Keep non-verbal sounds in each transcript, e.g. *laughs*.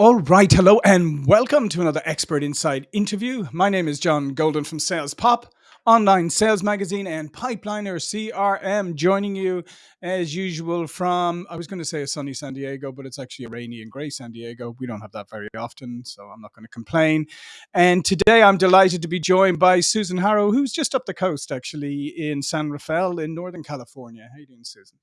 All right, hello and welcome to another Expert Insights interview. My name is John Golden from Sales Pop, online sales magazine, and Pipeliner CRM. Joining you as usual from, I was going to say a sunny San Diego, but it's actually a rainy and grey San Diego. We don't have that very often, so I'm not going to complain. And today I'm delighted to be joined by Susan Harrow, who's just up the coast actually in San Rafael in Northern California. How you doing, Susan?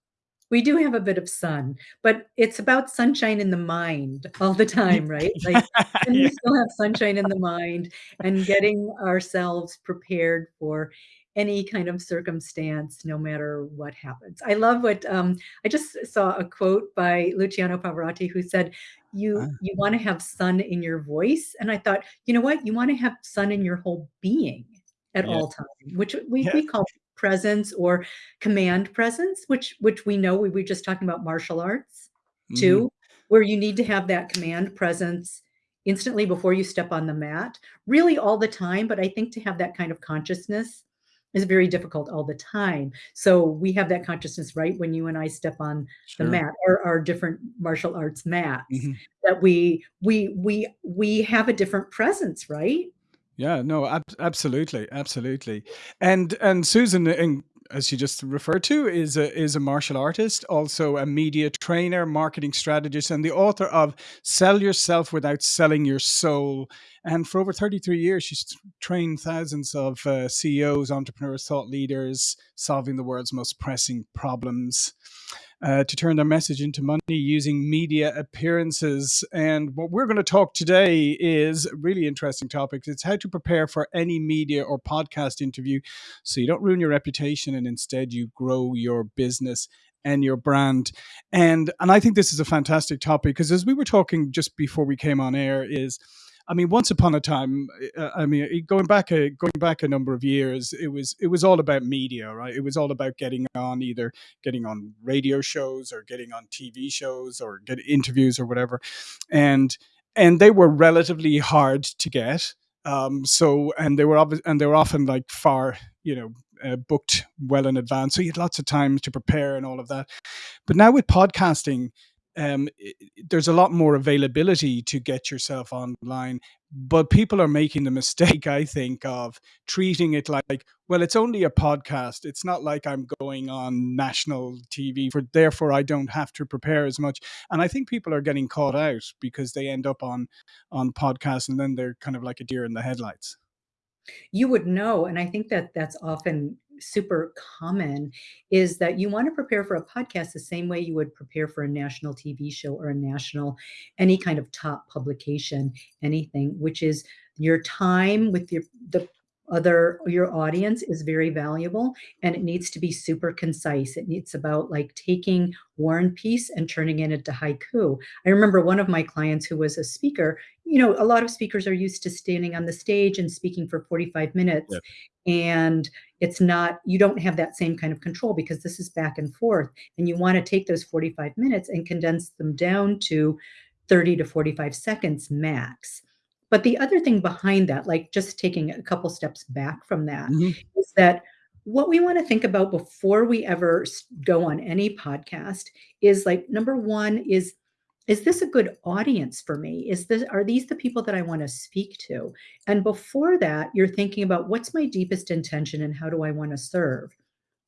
We do have a bit of sun, but it's about sunshine in the mind all the time, right? *laughs* Like, can yeah. we still have sunshine in the mind and getting ourselves prepared for any kind of circumstance, no matter what happens. I love what um, I just saw a quote by Luciano Pavarotti who said, "You Ah, you want to have sun in your voice," and I thought, you know what? You want to have sun in your whole being at yeah, all time, which we yeah. we call presence or command presence, which which we know we were just talking about martial arts hmm too, where you need to have that command presence instantly before you step on the mat, really all the time. But I think to have that kind of consciousness is very difficult all the time. So we have that consciousness right when you and I step on the mat or our different martial arts mats hmm that we we we we have a different presence, right? Yeah, no, ab- absolutely, absolutely. And and Susan, and as you just referred to, is a is a martial artist, also a media trainer, marketing strategist, and the author of "Sell Yourself Without Selling Your Soul." And for over thirty three years, she's trained thousands of uh, CEOs, entrepreneurs, thought leaders, solving the world's most pressing problems uh, to turn their message into money using media appearances. And what we're going to talk today is a really interesting topic. It's how to prepare for any media or podcast interview so you don't ruin your reputation and instead you grow your business and your brand. And and I think this is a fantastic topic because as we were talking just before we came on air is I mean, once upon a time, uh, I mean, going back a going back a number of years, it was it was all about media, right? It was all about getting on either getting on radio shows or getting on TV shows or get interviews or whatever, and and they were relatively hard to get. Um, so and they were and they were often like far you know uh, booked well in advance, so you had lots of time to prepare and all of that. But now with podcasting, um, there's a lot more availability to get yourself online. But people are making the *laughs* mistake, I think, of treating it like, well, it's only a podcast. It's not like I'm going on national TV, for therefore I don't have to prepare as much. And I think people are getting caught out because they end up on on podcasts and then they're kind of like a deer in the headlights. You would know, and I think that that's often super common, is that you wanna prepare for a podcast the same way you would prepare for a national TV show or a national any kind of top publication, anything, which is your time with your the other your audience is very valuable, and it needs to be super concise. It needs about, like, taking War and Peace and turning it into haiku. I remember one of my clients who was a speaker you know, a lot of speakers are used to standing on the stage and speaking for 45 minutes, Yeah. and it's not you don't have that same kind of control because this is back and forth, and you wanna take those 45 minutes and condense them down to 30 to 45 seconds max. But the other thing behind that, like, just taking a couple steps back from that, hmm is that what we wanna think about before we ever go on any podcast is, like, number 1 is is this a good audience for me? Is this are these the people that I want to speak to? And before that, you're thinking about what's my deepest intention and how do I want to serve?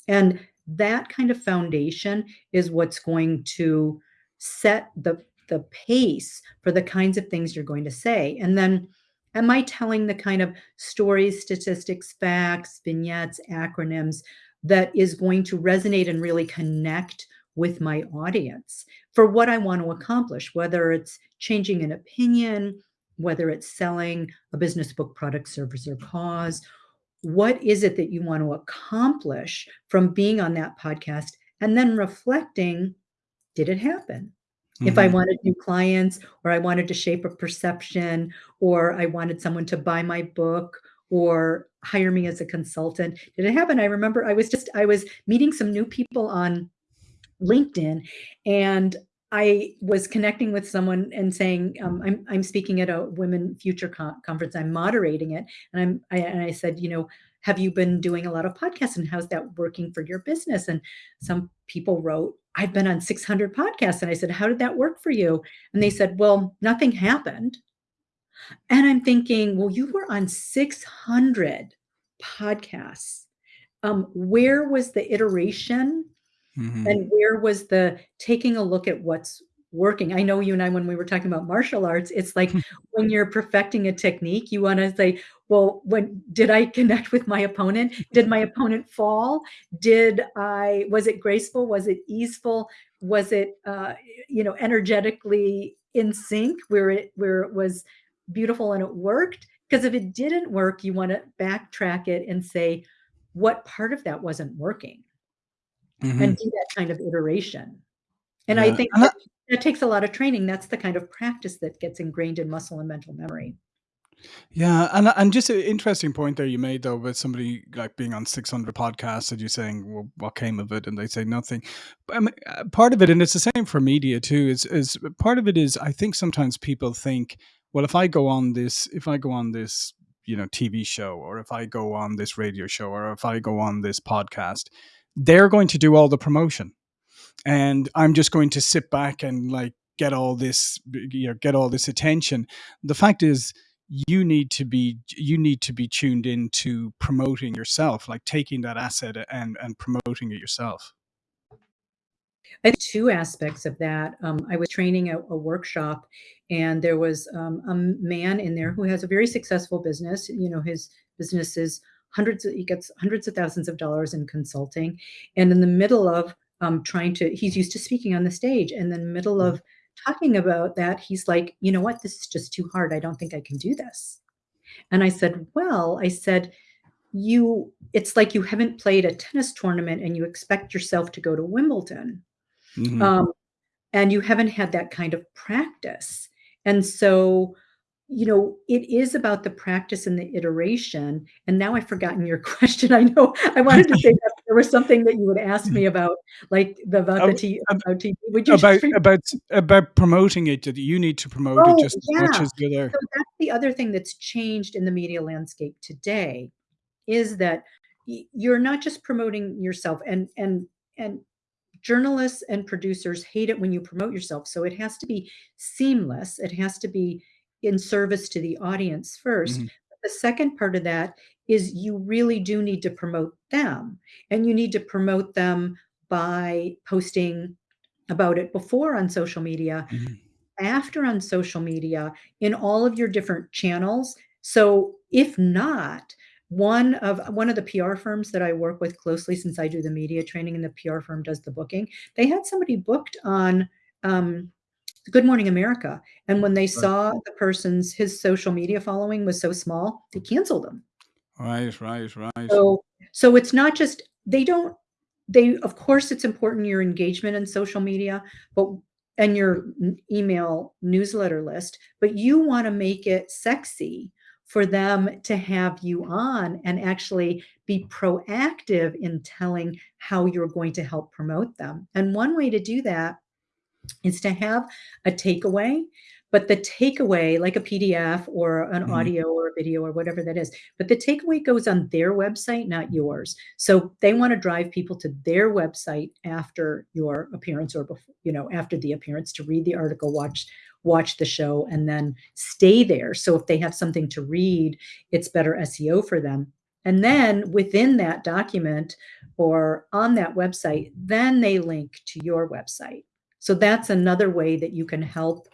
And that kind of foundation is what's going to set the the pace for the kinds of things you're going to say. And then am I telling the kind of stories, statistics, facts, vignettes, acronyms that is going to resonate and really connect with my audience for what I want to accomplish, whether it's changing an opinion, whether it's selling a business book, product, service, or cause, what is it that you want to accomplish from being on that podcast? And then reflecting, did it happen? If I hmm wanted new clients, or I wanted to shape a perception, or I wanted someone to buy my book or hire me as a consultant, did it happen? I remember I was just I was meeting some new people on LinkedIn, and I was connecting with someone and saying, um, I'm I'm speaking at a Women Future con conference, I'm moderating it, and I'm I and I said, you know, "Have you been doing a lot of podcasts, and how's that working for your business?" And some people wrote, "I've been on 600 podcasts." And I said, "How did that work for you?" And they said, "Well, nothing happened." And I'm thinking, "Well, you were on 600 podcasts. Um, where was the iteration Mhm. and where was the taking a look at what's working?" I know you and I, when we were talking about martial arts, it's like *laughs* when you're perfecting a technique, you wanna say, "Well, when did I connect with my opponent? Did my opponent fall? Did I was it graceful? Was it easeful? Was it, uh, you know, energetically in sync where it where it was beautiful and it worked? Because if it didn't work, you wanna backtrack it and say, "What part of that wasn't working?" And Mhm. do that kind of iteration. And I think that that takes a lot of training. That's the kind of practice that gets ingrained in muscle and mental memory. Yeah, and and just an interesting point there you made though with somebody, like, being on 600 podcasts and you saying, "Well, what came of it?" And they say, "Nothing." But, I mean, uh, part of it and it's the same for media too, is is part of it is I think sometimes people think, "Well, if I go on this if I go on this, you know, TV show or if I go on this radio show or if I go on this podcast, they're going to do all the promotion, and I'm just going to sit back and, like, get all this you know, get all this attention." The fact is you need to be you need to be tuned into promoting yourself, like, taking that asset and and promoting it yourself. I 2 aspects of that. Um, I was training a a workshop, and there was, um, a man in there who has a very successful business. You know, his business is hundreds of he gets hundreds of thousands of dollars in consulting, and in the middle of, um, trying to he's used to speaking on the stage, and in the middle Mhm. of talking about that, he's like, "You know what? This is just too hard. I don't think I can do this." And I said, "Well," I said, "You it's like you haven't played a tennis tournament and you expect yourself to go to Wimbledon, Mhm. um, and you haven't had that kind of practice." And so, you know, it is about the practice and the iteration, and now I've forgotten your *laughs* question. I know I wanted to *laughs* say there was something that you would ask me *laughs* about, like, the about the Ab about TV. Would you about about about promoting it, that you need to promote it Oh, just as much as the other So that's the other thing that's changed in the media landscape today, is that you're not just promoting yourself, and and and journalists and producers hate it when you promote yourself, so it has to be seamless, it has to be in service to the audience first. Mhm. The second part of that is you really do need to promote them, and you need to promote them by posting about it before on social media, Mhm. after on social media, in all of your different channels. So, if not, one of one of the PR firms that I work with closely since I do the media training and the PR firm does the booking, they had somebody booked on, um, Good Morning America, and when they saw the person's his social media following was so small, they canceled him. Right, right, right. So so it's not just they don't they of course, it's important your engagement in social media, but and your email newsletter list, but you wanna make it sexy for them to have you on and actually be proactive in telling how you're going to help promote them. And one way to do that is to have a takeaway, but the takeaway, like a PDF or an Mhm. audio or a video or whatever that is, but the takeaway goes on their website, not yours. So they wanna drive people to their website after your appearance or before, you know, after the appearance to read the article, watch watch the show, and then stay there. So if they have something to read, it's better SEO for them. And then within that document or on that website, then they link to your website. So that's another way that you can help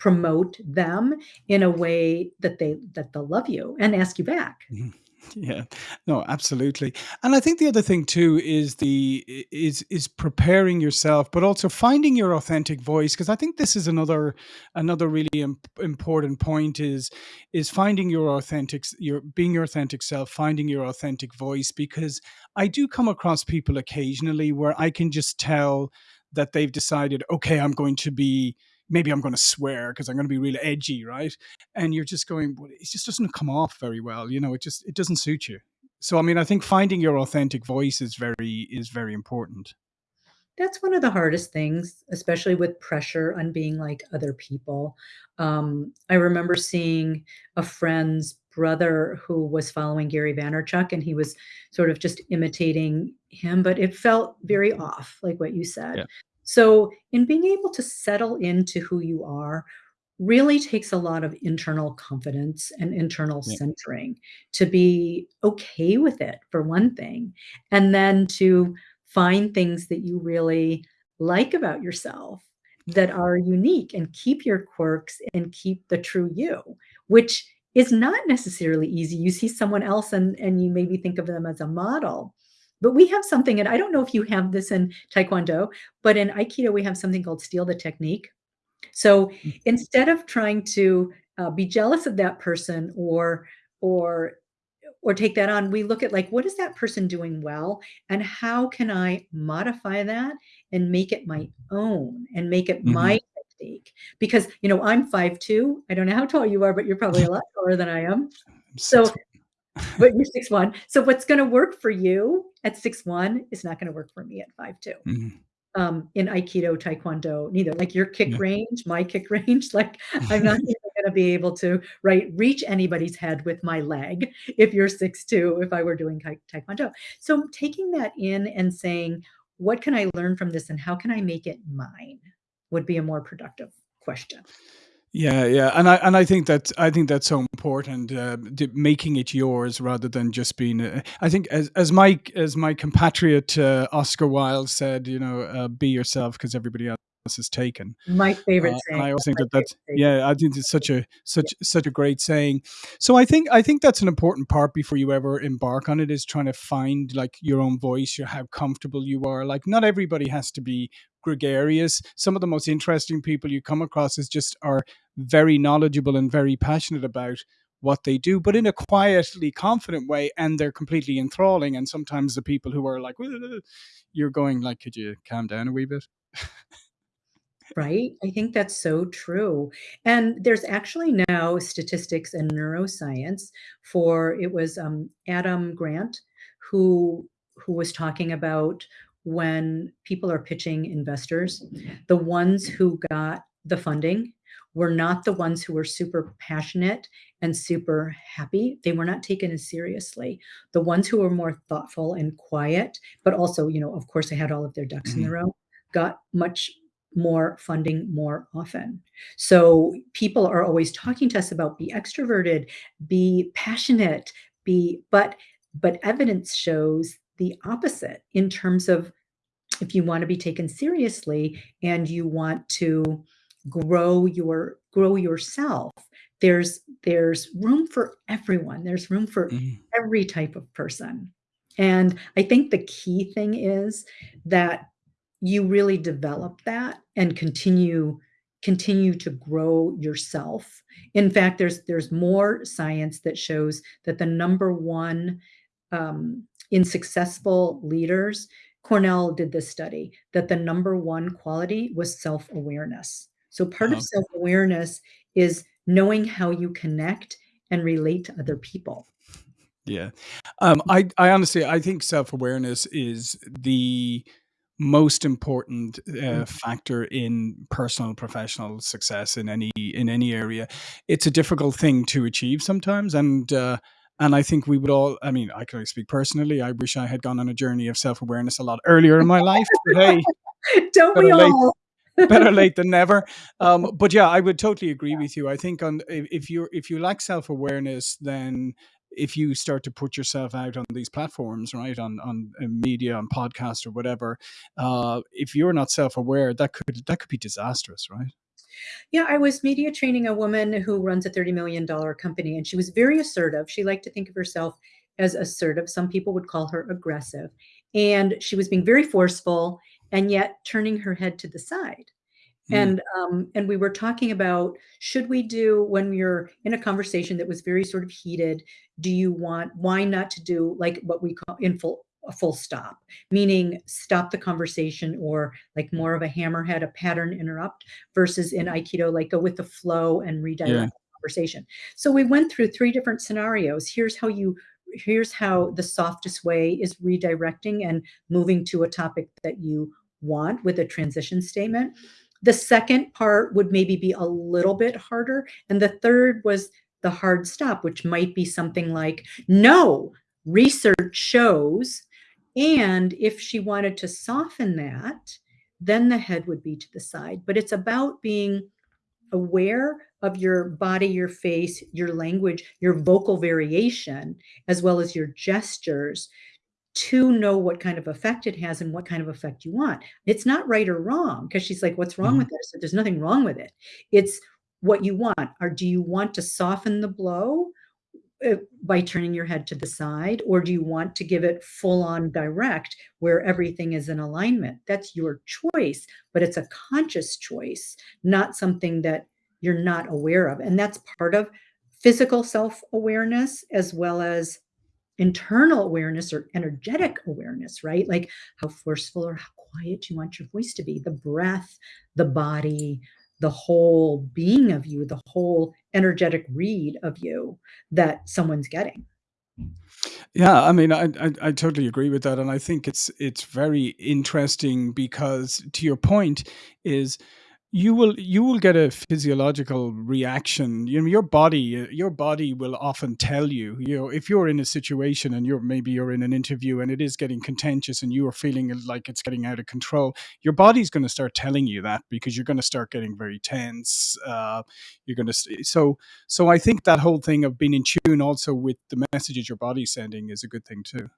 promote them in a way that they that they'll love you and ask you back. Mhm. Yeah. No, absolutely. And I think the other thing too is the is is preparing yourself, but also finding your authentic voice because I think this is another another really imp important point is is finding your authentic your being your authentic self, finding your authentic voice, because I do come across people occasionally where I can just tell that they've decided, "Okay, I'm going to be maybe I'm gonna swear because I'm gonna be real edgy," right? And you're just going, "Well, it just doesn't come off very well," you know, it just it doesn't suit you. So, I mean, I think finding your authentic voice is very is very important. That's one of the hardest things, especially with pressure on being like other people. Um, I remember seeing a friend's brother who was following Gary Vaynerchuk, and he was sort of just imitating him, but it felt very off, like what you said. Yeah. So in being able to settle into who you are really takes a lot of internal confidence and internal Yeah. centering to be okay with it, for one thing, and then to find things that you really like about yourself that are unique and keep your quirks and keep the true you, which is not necessarily easy. You see someone else and and you maybe think of them as a model. But we have something, and I don't know if you have this in Taekwondo, but in Aikido, we have something called steal the technique. So Mm. instead of trying to, uh, be jealous of that person or or or take that on, we look at, like, what is that person doing well, and how can I modify that and make it my own and make it Mhm. my technique? Because, you know, I'm 5'2". I don't know how tall you are, but you're probably a lot taller than I am. *laughs* So but you're 6'1". So what's gonna work for you at six one is not gonna work for me at 5'2". Mhm. Um, in Aikido, Taekwondo, neither. Like, your kick Yeah. range, my kick *laughs* range, like, I'm not *laughs* gonna be able to, right, reach anybody's head with my leg if you're six two. if I were doing Taekwondo. So taking that in and saying, "What can I learn from this, and how can I make it mine?" would be a more productive question. Yeah, yeah, and I and I think that's I think that's so important, uh, d making it yours rather than just being a I think as as my as my compatriot, uh, Oscar Wilde said, you know, uh, "Be yourself because everybody else is taken." My favorite Uh, and saying, I always think my that favorite that's saying. yeah, I think it's such a such such a great saying. So I think I think that's an important part before you ever embark on it is trying to find, like, your own voice, your how comfortable you are. Like, not everybody has to be gregarious. Some of the most interesting people you come across is just are very knowledgeable and very passionate about what they do, but in a quietly confident way, and they're completely enthralling, and sometimes the people who are like, you're going like, "Could you calm down a wee bit?" *laughs* Right? I think that's so true. And there's actually now statistics and neuroscience for it was, um, Adam Grant who who was talking about when people are pitching investors, the ones who got the funding were not the ones who were super passionate and super happy. They were not taken as seriously. The ones who were more thoughtful and quiet, but also, you know, of course, they had all of their ducks in a Mhm. row, got much more funding more often. So people are always talking to us about be extroverted, be passionate, be but but evidence shows the opposite in terms of if you wanna be taken seriously and you want to grow your grow yourself, there's there's room for everyone. There's room for Mhm. every type of person. And I think the key thing is that you really develop that and continue continue to grow yourself. In fact, there's there's more science that shows that the number 1, um, in successful leaders Cornell did this study, that the number 1 quality was self-awareness. So part of Uh-huh. self-awareness is knowing how you connect and relate to other people. Yeah. Um, I I honestly I think self-awareness is the most important, uh, Mm. factor in personal professional success in any in any area. It's a difficult thing to achieve sometimes, and, uh, and I think we would all I mean, I can only speak personally, I wish I had gone on a journey of self-awareness a lot earlier in my life, but hey, *laughs* Don't we late all? *laughs* better late than never. *laughs* Um, but yeah, I would totally agree with you. I think on if you're if you lack self-awareness, then if you start to put yourself out on these platforms, right, on on, uh, media, on podcasts or whatever, uh, if you're not self-aware, that could that could be disastrous, right? Yeah, I was media training a woman who runs a $30,000,000 company, and she was very assertive. She liked to think of herself as assertive. Some people would call her aggressive. And she was being very forceful and yet turning her head to the side. Mm. And, um, and we were talking about, should we do when you're in a conversation that was very sort of heated, do you want why not to do like what we call in full a full stop, meaning stop the conversation or like more of a hammerhead, a pattern interrupt versus in Aikido, like go with the flow and Yeah. redirect the conversation. So we went through 3 different scenarios. Here's how you here's how the softest way is redirecting and moving to a topic that you want with a transition statement. The second part would maybe be a little bit harder, and the third was the hard stop, which might be something like, "No, research shows" and if she wanted to soften that, then the head would be to the side. But it's about being aware of your body, your face, your language, your vocal variation, as well as your gestures to know what kind of effect it has and what kind of effect you want. It's not right or wrong because she's like, what's wrong Mhm. with this? There's nothing wrong with it. It's what you want. Or do you want to soften the blow Uh, by turning your head to the side? Or do you want to give it full on direct where everything is in alignment? That's your choice, but it's a conscious choice, not something that you're not aware of. And that's part of physical self awareness as well as internal awareness or energetic awareness, right? Like how forceful or how quiet you want your voice to be, the breath, the body, the whole being of you, the whole energetic read of you that someone's getting. Yeah, I mean, I, I I totally agree with that, and I think it's it's very interesting because to your point is you will you will get a physiological reaction. You know, your body your body will often tell you. You know, if you're in a situation and you're maybe you're in an interview and it is getting contentious and you are feeling like it's getting out of control, your body's going to start telling you that because you're going to start getting very tense. Uh, you're going to so so I think that whole thing of being in tune also with the messages your body's sending is a good thing too.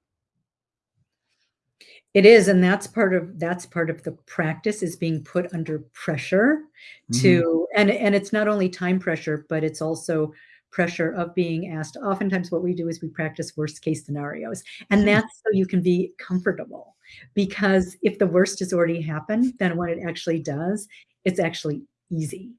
It is, and that's part of that's part of the practice is being put under pressure hmm to and and it's not only time pressure, but it's also pressure of being asked. Oftentimes what we do is we practice worst case scenarios, and that's so you can be comfortable. Because if the worst has already happened, then when it actually does, it's actually easy.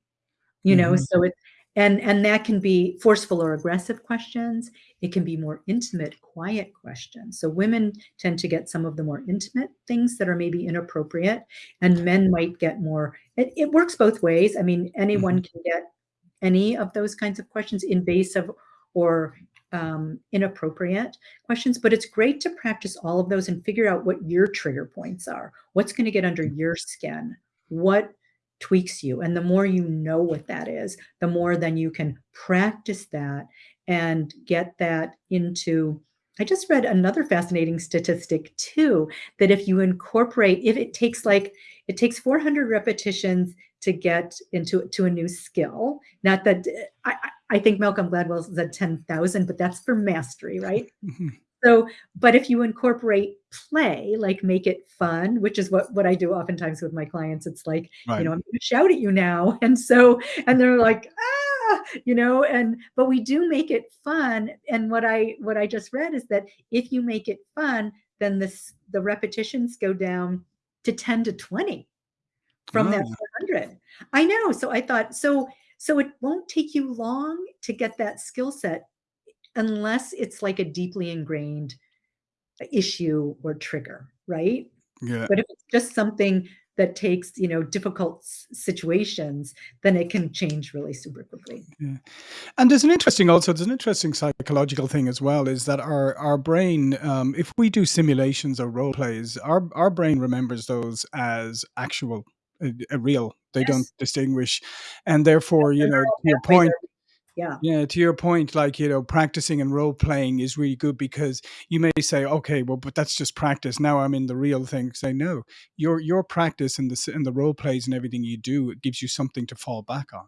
You know, hmm so it and and that can be forceful or aggressive questions. It can be more intimate, quiet questions. So women tend to get some of the more intimate things that are maybe inappropriate, and men might get more it, it works both ways. I mean, anyone hmm can get any of those kinds of questions, invasive or um, inappropriate questions, but it's great to practice all of those and figure out what your trigger points are. What's going to get under your skin? What tweaks you? And the more you know what that is, the more then you can practice that and get that into. I just read another fascinating statistic too that if you incorporate, if it takes like, it takes 400 repetitions to get into to a new skill. Not that I, I think Malcolm Gladwell said 10,000, but that's for mastery, right? *laughs* hmm So, but if you incorporate play, like make it fun, which is what what I do oftentimes with my clients, it's like, you know, I'm going to shout at you now, *laughs* and so and they're like, ah, you know, and but we do make it fun. And what I what I just read is that if you make it fun, then this the repetitions go down to 10 to 20 from that Ah, 400. I know. So I thought, so so it won't take you long to get that skill set unless it's like a deeply ingrained issue or trigger, right? yeah. But if it's just something that takes, you know, difficult situations, then it can change really super quickly. Yeah. And there's an interesting also there's an interesting psychological thing as well is that our our brain um, if we do simulations or role plays our our brain remembers those as actual uh, uh, real they don't distinguish and therefore The you know to your point yeah. yeah to your point like you know practicing and role playing is really good because you may say okay well but that's just practice now i'm in the real thing say no your your practice and the and the role plays and everything you do it gives you something to fall back on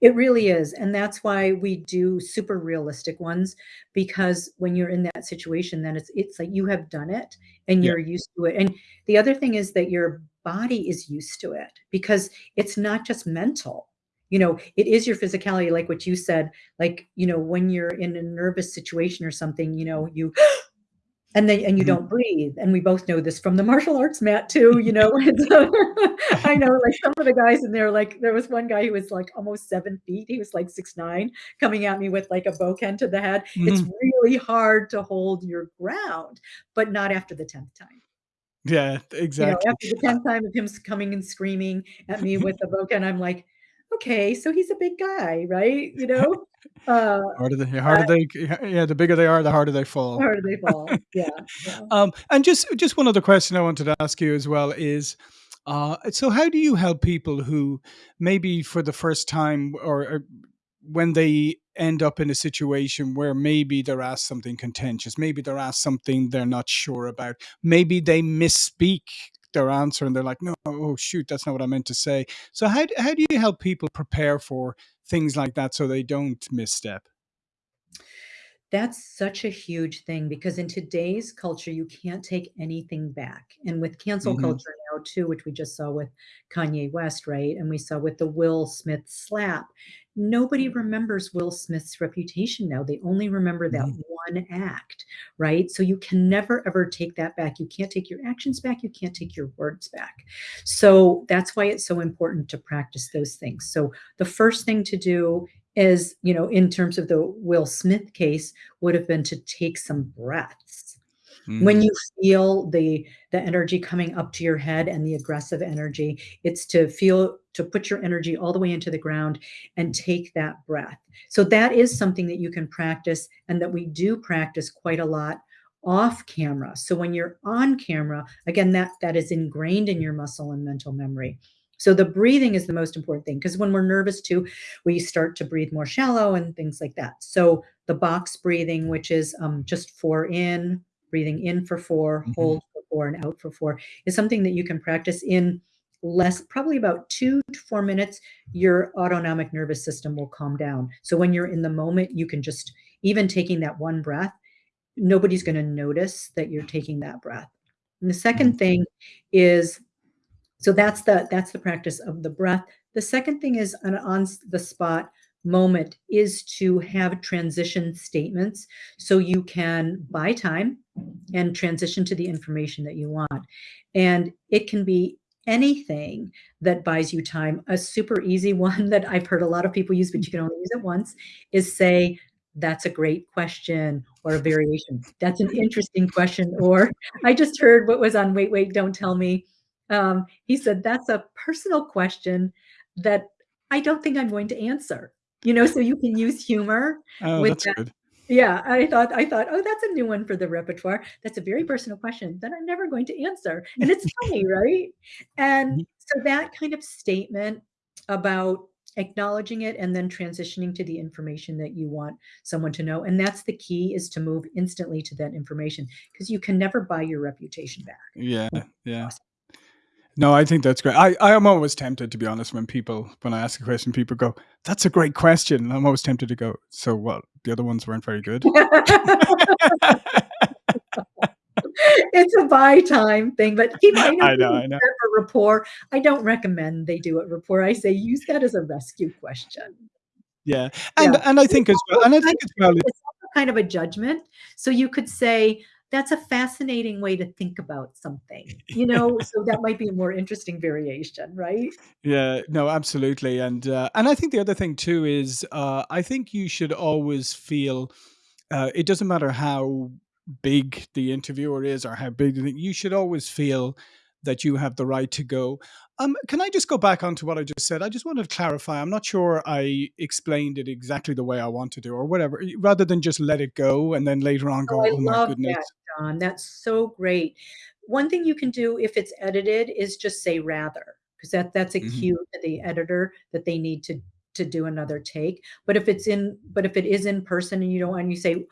It really is, and that's why we do super realistic ones, because when you're in that situation, then it's it's like you have done it and yeah you're used to it, and the other thing is that your body is used to it because it's not just mental. You know, it is your physicality, like what you said, like, you know, when you're in a nervous situation or something, you know, you *gasps* and then and you Mhm. don't breathe, and we both know this from the martial arts mat too, you know, *laughs* so *laughs* I know, like, some of the guys in there, like, there was one guy who was, like, almost 7 feet, he was, like, six nine, coming at me with, like, a bokken to the head. It's Mhm. really hard to hold your ground, but not after the 10th time. yeah You know, exactly after the 10th time of him coming and screaming at me *laughs* with the bokken, I'm like, "Okay, so he's a big guy, right?" You *laughs* know? Uh, Harder they harder they yeah, the bigger they are, the harder they fall. where do they fall? *laughs* Yeah, yeah. Um, and just just one other question I wanted to ask you as well is, uh, so how do you help people who maybe for the first time or, or when they end up in a situation where maybe they're asked something contentious, maybe they're asked something they're not sure about, maybe they misspeak their answer and they're like, no, oh shoot, that's not what I meant to say. So how how do you help people prepare for things like that so they don't misstep? That's such a huge thing because in today's culture, you can't take anything back. And with cancel hmm culture now too, which we just saw with Kanye West, right? And we saw with the Will Smith slap. Nobody remembers Will Smith's reputation now. They only remember that hmm one act, right? So you can never ever take that back. You can't take your actions back. You can't take your words back. So that's why it's so important to practice those things. So the first thing to do is, you know, in terms of the Will Smith case, would have been to take some breaths. When hmm you feel the the energy coming up to your head and the aggressive energy, it's to feel to put your energy all the way into the ground and take that breath. So that is something that you can practice and that we do practice quite a lot off camera. So when you're on camera, again, that that is ingrained in your muscle and mental memory. So the breathing is the most important thing because when we're nervous too, we start to breathe more shallow and things like that. So the box breathing, which is um, just four in, breathing in for four, hmm hold for four, and out for four, is something that you can practice in less, probably about two to four minutes. Your autonomic nervous system will calm down. So when you're in the moment, you can just, even taking that one breath, nobody's going to notice that you're taking that breath. And the second thing is so that's the that's the practice of the breath. The second thing is an on the spot moment is to have transition statements so you can buy time and transition to the information that you want. And it can be anything that buys you time. A super easy *laughs* one that I've heard a lot of people use, but you can only use it once, is say, that's a great question, or a variation. That's an interesting question. *laughs* Or I just heard what was on Wait, Wait, Don't Tell Me um, he said, "That's a personal question that I don't think I'm going to answer." You know, so you can use humor Oh, with that's that good. Yeah, I thought I thought, "Oh, that's a new one for the repertoire. That's a very personal question that I'm never going to answer." And it's *laughs* funny, right? And Mhm. so that kind of statement about acknowledging it and then transitioning to the information that you want someone to know, and that's the key is to move instantly to that information because you can never buy your reputation back. Yeah, yeah. No, I think that's great. I, I am always tempted, to be honest, when people, when I ask a question, people go, that's a great question. I'm always tempted to go, so what? The other ones weren't very good. *laughs* It's a buy time thing, but people I know I know, I know. for rapport. I don't recommend they do it rapport. I say use that as a rescue question. Yeah. Yeah. And, and I think as well, and I think as well, it's kind of a judgment. So you could say, "That's a fascinating way to think about something," *laughs* you know? So that might be a more interesting variation, right? Yeah, no, absolutely, and uh, and I think the other thing too is uh, I think you should always feel uh, it doesn't matter how big the interviewer is or how big the thing, you should always feel that you have the right to go. Um, can I just go back onto what I just said? I just wanted to clarify. I'm not sure I explained it exactly the way I wanted to, do or whatever. Rather than just let it go and then later on Oh, go, I "Oh my love that, goodness." Don. That's so great. One thing you can do if it's edited is just say rather, because that that's a hmm cue to the editor that they need to to do another take. But if it's in but if it is in person and you don't and you say,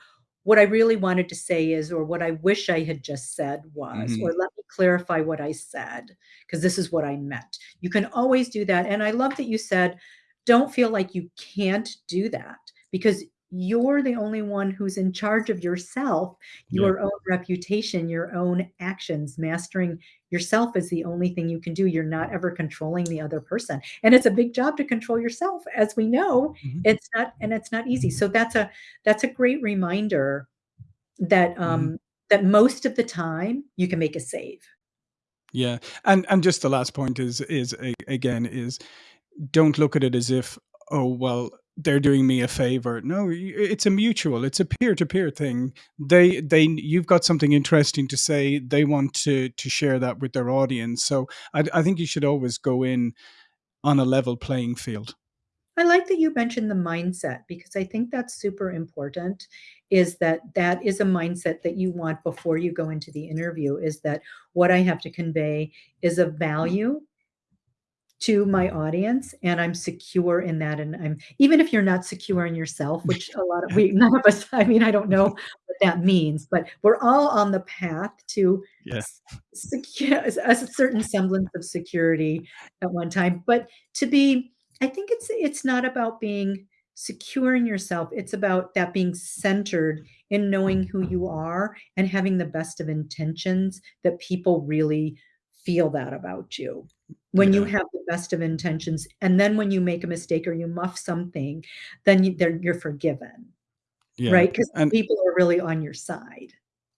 "What I really wanted to say is," or "What I wish I had just said was," hmm or "Let me clarify what I said, because this is what I meant." You can always do that, and I love that you said, "Don't feel like you can't do that," because you're the only one who's in charge of yourself Yeah. your own reputation, your own actions, mastering yourself is the only thing you can do. You're not ever controlling the other person. And it's a big job to control yourself. As we know, hmm it's not and it's not easy. So that's a that's a great reminder that hmm um that most of the time you can make a save. Yeah, and and just the last point is is a, again is don't look at it as if, oh, well, they're doing me a favor. No, it's a mutual, it's a peer to peer thing. They, they, you've got something interesting to say. They want to, to share that with their audience. So I, I think you should always go in on a level playing field. I like that you mentioned the mindset because I think that's super important is that that is a mindset that you want before you go into the interview is that what I have to convey is of mm. value to my audience and I'm secure in that and I'm even if you're not secure in yourself, which a lot of we *laughs* none of us I mean, I don't know what that means, but we're all on the path to Yeah. secure a certain semblance of security at one time, but to be I think it's it's not about being secure in yourself, it's about that being centered in knowing who you are and having the best of intentions that people really feel that about you. When you have the best of intentions, and then when you make a mistake or you muff something, then you you're forgiven, Yeah, right? 'Cause and people are really on your side.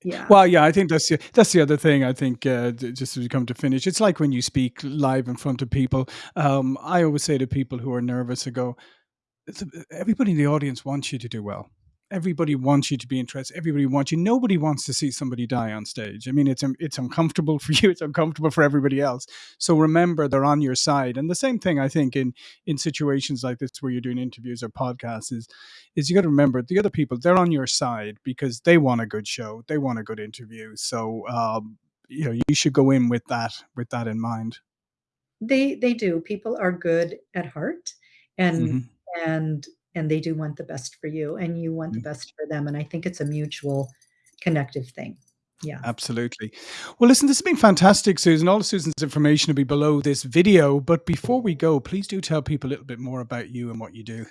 Yeah. Well, yeah, I think that's the that's the other thing I think, uh, just as we come to finish, it's like when you speak live in front of people, um, I always say to people who are nervous, I go, everybody in the audience wants you to do well. Everybody wants you to be interested, everybody wants you nobody wants to see somebody die on stage. I mean, it's it's uncomfortable *laughs* for you, it's uncomfortable for everybody else. So remember they're on your side, and the same thing I think in in situations like this where you're doing interviews or podcasts is is you gotta remember the other people, they're on your side because they want a good show, they want a good interview. So, um, you know, you should go in with that with that in mind. They they do. People are good at heart, and Mhm. and and they do want the best for you, and you want the Mm. best for them, and I think it's a mutual connective thing. Yeah. Absolutely. Well, listen, this has been fantastic, Susan. All of Susan's information will be below this video, but before we go, please do tell people a little bit more about you and what you do.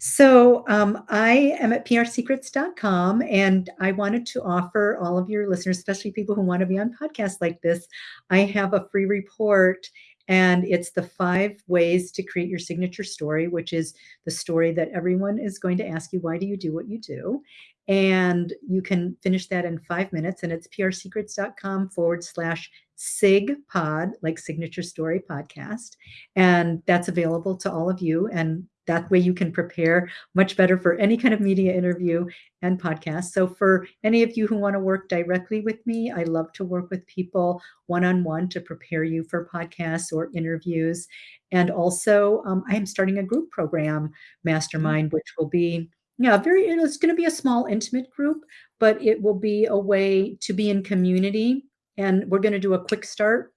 So, um, I am at prsecrets.com, and I wanted to offer all of your listeners, especially people who wanna be on podcasts like this, I have a free report, and it's the 5 ways to create your signature story, which is the story that everyone is going to ask you, "Why do you do what you do?" And you can finish that in 5 minutes, and it's prsecrets.com/sigpod, like signature story podcast, and that's available to all of you, and that way you can prepare much better for any kind of media interview and podcast. So for any of you who wanna work directly with me, I love to work with people one-on-one to prepare you for podcasts or interviews. And also, um, I am starting a group program Mm. mastermind, which will be yeah, very it is gonna be a small intimate group, but it will be a way to be in community, and we're gonna do a quick start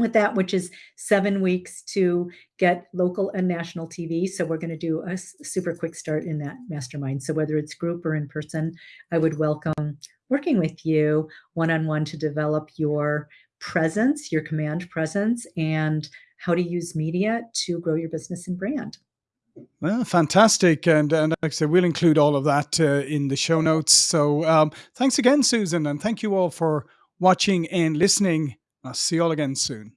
with that, which is 7 weeks to get local and national TV, so we're gonna do a super quick start in that mastermind. So whether it's group or in person, I would welcome working with you one-on-one to develop your presence, your command presence, and how to use media to grow your business and brand. Well, fantastic, and and like I said, we'll include all of that, uh, in the show notes. So, um, thanks again, Susan, and thank you all for watching and listening. I'll see you all again soon.